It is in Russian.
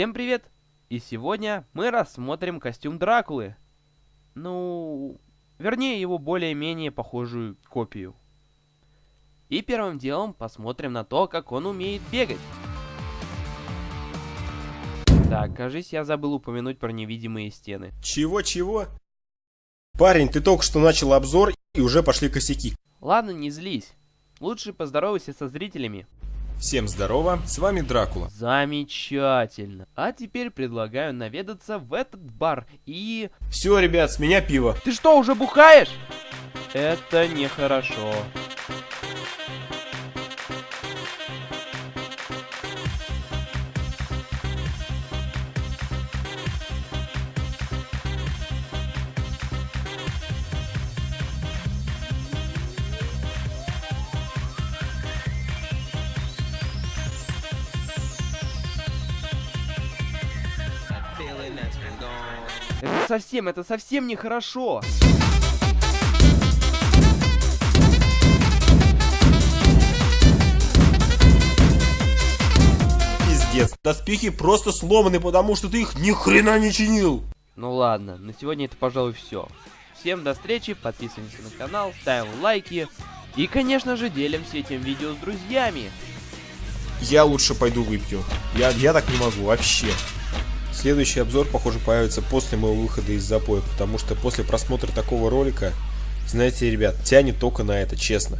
Всем привет! И сегодня мы рассмотрим костюм Дракулы. Ну, вернее его более-менее похожую копию. И первым делом посмотрим на то, как он умеет бегать. Так, кажись, я забыл упомянуть про невидимые стены. Чего-чего? Парень, ты только что начал обзор и уже пошли косяки. Ладно, не злись. Лучше поздоровайся со зрителями. Всем здорово, с вами Дракула. Замечательно. А теперь предлагаю наведаться в этот бар и... Все, ребят, с меня пиво. Ты что, уже бухаешь? Это нехорошо. Это совсем, это совсем нехорошо. Пиздец, доспехи просто сломаны, потому что ты их ни хрена не чинил. Ну ладно, на сегодня это, пожалуй, все. Всем до встречи, подписываемся на канал, ставим лайки и, конечно же, делимся этим видео с друзьями. Я лучше пойду выпью. Я, я так не могу, вообще. Следующий обзор, похоже, появится после моего выхода из запоя, потому что после просмотра такого ролика, знаете, ребят, тянет только на это, честно.